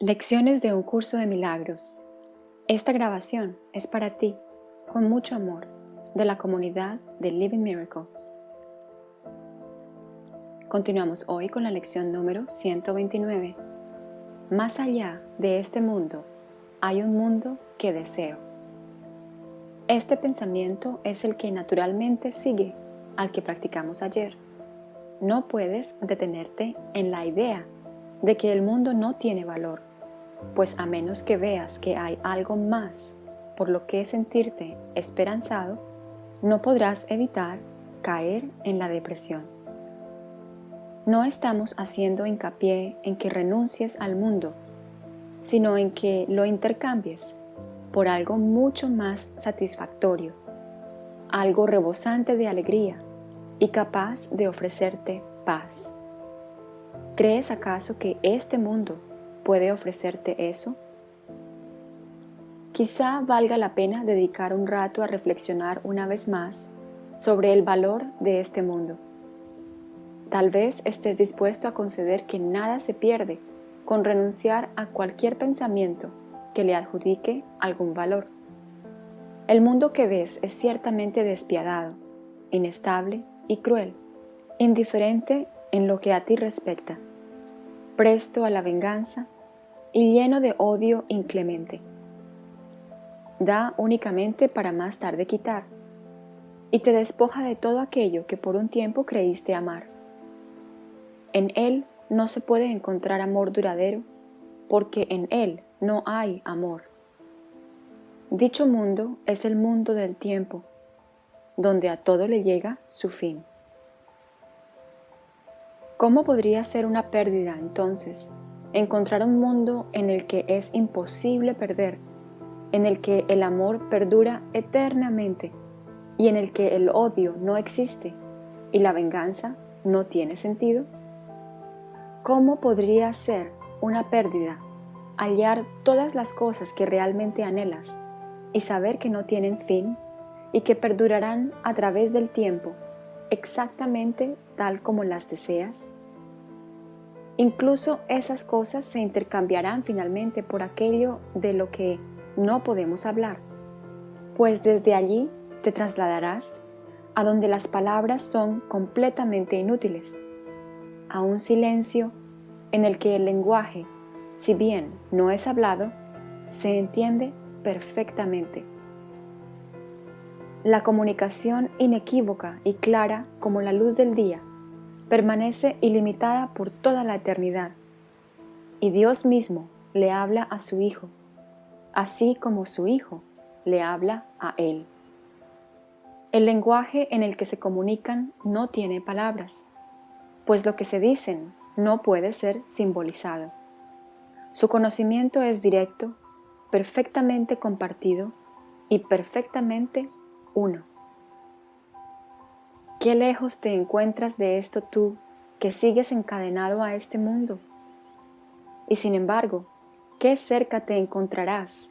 Lecciones de un curso de milagros. Esta grabación es para ti, con mucho amor, de la comunidad de Living Miracles. Continuamos hoy con la lección número 129. Más allá de este mundo, hay un mundo que deseo. Este pensamiento es el que naturalmente sigue al que practicamos ayer. No puedes detenerte en la idea de que el mundo no tiene valor, pues a menos que veas que hay algo más por lo que sentirte esperanzado, no podrás evitar caer en la depresión. No estamos haciendo hincapié en que renuncies al mundo, sino en que lo intercambies por algo mucho más satisfactorio, algo rebosante de alegría y capaz de ofrecerte paz. ¿Crees acaso que este mundo puede ofrecerte eso? Quizá valga la pena dedicar un rato a reflexionar una vez más sobre el valor de este mundo. Tal vez estés dispuesto a conceder que nada se pierde con renunciar a cualquier pensamiento que le adjudique algún valor. El mundo que ves es ciertamente despiadado, inestable y cruel, indiferente en lo que a ti respecta, presto a la venganza y lleno de odio inclemente. Da únicamente para más tarde quitar, y te despoja de todo aquello que por un tiempo creíste amar. En él no se puede encontrar amor duradero, porque en él no hay amor. Dicho mundo es el mundo del tiempo, donde a todo le llega su fin. ¿Cómo podría ser una pérdida entonces encontrar un mundo en el que es imposible perder, en el que el amor perdura eternamente y en el que el odio no existe y la venganza no tiene sentido? ¿Cómo podría ser una pérdida hallar todas las cosas que realmente anhelas y saber que no tienen fin y que perdurarán a través del tiempo exactamente tal como las deseas? Incluso esas cosas se intercambiarán finalmente por aquello de lo que no podemos hablar, pues desde allí te trasladarás a donde las palabras son completamente inútiles, a un silencio en el que el lenguaje, si bien no es hablado, se entiende perfectamente. La comunicación inequívoca y clara como la luz del día permanece ilimitada por toda la eternidad, y Dios mismo le habla a su Hijo, así como su Hijo le habla a Él. El lenguaje en el que se comunican no tiene palabras, pues lo que se dicen no puede ser simbolizado. Su conocimiento es directo, perfectamente compartido y perfectamente uno. Qué lejos te encuentras de esto tú que sigues encadenado a este mundo. Y sin embargo, qué cerca te encontrarás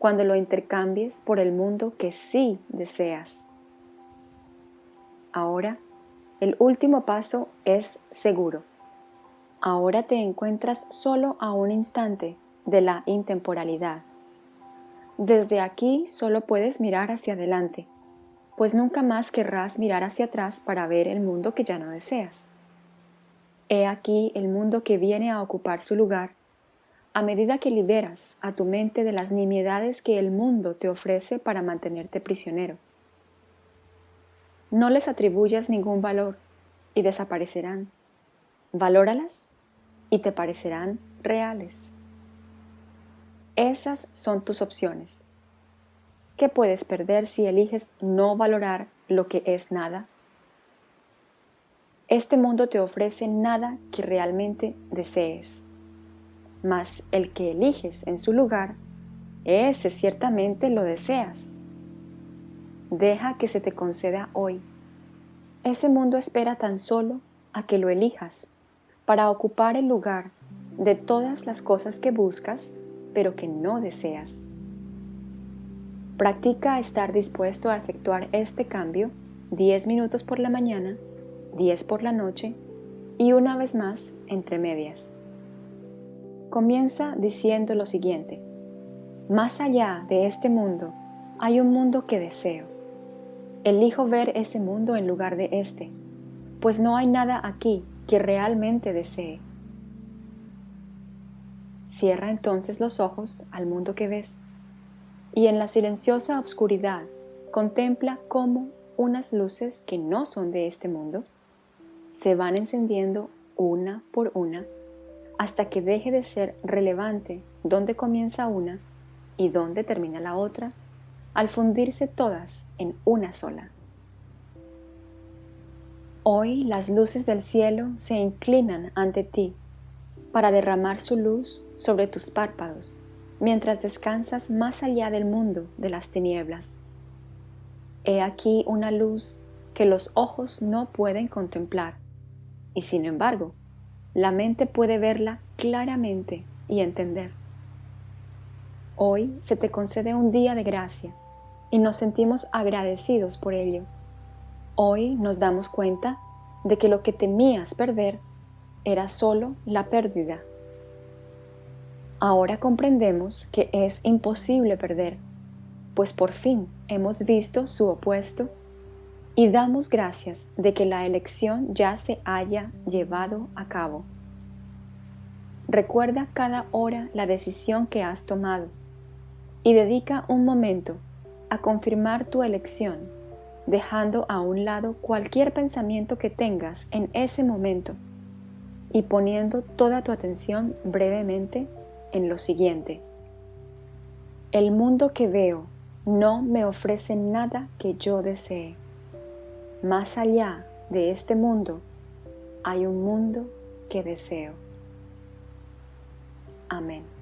cuando lo intercambies por el mundo que sí deseas. Ahora, el último paso es seguro. Ahora te encuentras solo a un instante de la intemporalidad. Desde aquí solo puedes mirar hacia adelante pues nunca más querrás mirar hacia atrás para ver el mundo que ya no deseas. He aquí el mundo que viene a ocupar su lugar a medida que liberas a tu mente de las nimiedades que el mundo te ofrece para mantenerte prisionero. No les atribuyas ningún valor y desaparecerán. Valóralas y te parecerán reales. Esas son tus opciones. ¿Qué puedes perder si eliges no valorar lo que es nada? Este mundo te ofrece nada que realmente desees, mas el que eliges en su lugar, ese ciertamente lo deseas. Deja que se te conceda hoy. Ese mundo espera tan solo a que lo elijas para ocupar el lugar de todas las cosas que buscas pero que no deseas. Practica estar dispuesto a efectuar este cambio 10 minutos por la mañana, 10 por la noche y una vez más entre medias. comienza diciendo lo siguiente. Más allá de este mundo hay un mundo que deseo. Elijo ver ese mundo en lugar de este, pues no hay nada aquí que realmente desee. Cierra entonces los ojos al mundo que ves y en la silenciosa oscuridad contempla cómo unas luces que no son de este mundo se van encendiendo una por una hasta que deje de ser relevante dónde comienza una y dónde termina la otra, al fundirse todas en una sola. Hoy las luces del cielo se inclinan ante ti para derramar su luz sobre tus párpados mientras descansas más allá del mundo de las tinieblas. He aquí una luz que los ojos no pueden contemplar, y sin embargo, la mente puede verla claramente y entender. Hoy se te concede un día de gracia y nos sentimos agradecidos por ello. Hoy nos damos cuenta de que lo que temías perder era solo la pérdida. Ahora comprendemos que es imposible perder, pues por fin hemos visto su opuesto y damos gracias de que la elección ya se haya llevado a cabo. Recuerda cada hora la decisión que has tomado y dedica un momento a confirmar tu elección, dejando a un lado cualquier pensamiento que tengas en ese momento y poniendo toda tu atención brevemente en lo siguiente. El mundo que veo no me ofrece nada que yo desee. Más allá de este mundo hay un mundo que deseo. Amén.